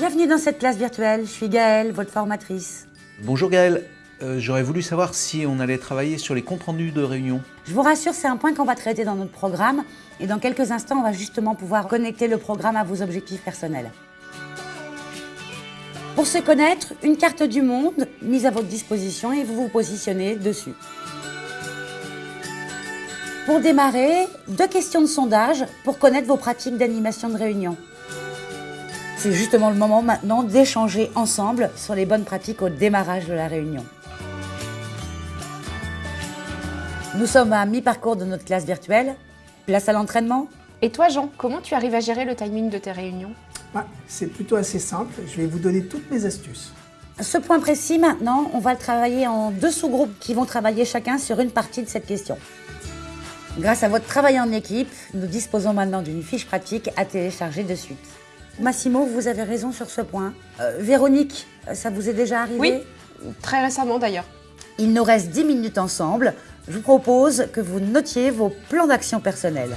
Bienvenue dans cette classe virtuelle, je suis Gaëlle, votre formatrice. Bonjour Gaël, Euh, j'aurais voulu savoir si on allait travailler sur les comptes rendus de réunion. Je vous rassure, c'est un point qu'on va traiter dans notre programme et dans quelques instants, on va justement pouvoir connecter le programme à vos objectifs personnels. Pour se connaître, une carte du monde mise à votre disposition et vous vous positionnez dessus. Pour démarrer, deux questions de sondage pour connaître vos pratiques d'animation de réunion. C'est justement le moment maintenant d'échanger ensemble sur les bonnes pratiques au démarrage de la réunion. Nous sommes à mi-parcours de notre classe virtuelle. Place à l'entraînement Et toi, Jean, comment tu arrives à gérer le timing de tes réunions? Ah, c'est plutôt assez simple, je vais vous donner toutes mes astuces. Ce point précis, maintenant, on va le travailler en deux sous-groupes qui vont travailler chacun sur une partie de cette question. Grâce à votre travail en équipe, nous disposons maintenant d'une fiche pratique à télécharger de suite. Massimo, vous avez raison sur ce point. Euh, Véronique, ça vous est déjà arrivé Oui, très récemment d'ailleurs. Il nous reste 10 minutes ensemble. Je vous propose que vous notiez vos plans d'action personnels.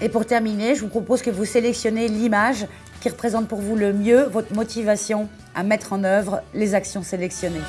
Et pour terminer, je vous propose que vous sélectionnez l'image qui représente pour vous le mieux votre motivation à mettre en œuvre les actions sélectionnées.